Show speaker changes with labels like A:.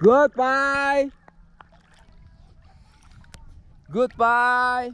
A: Goodbye. Goodbye.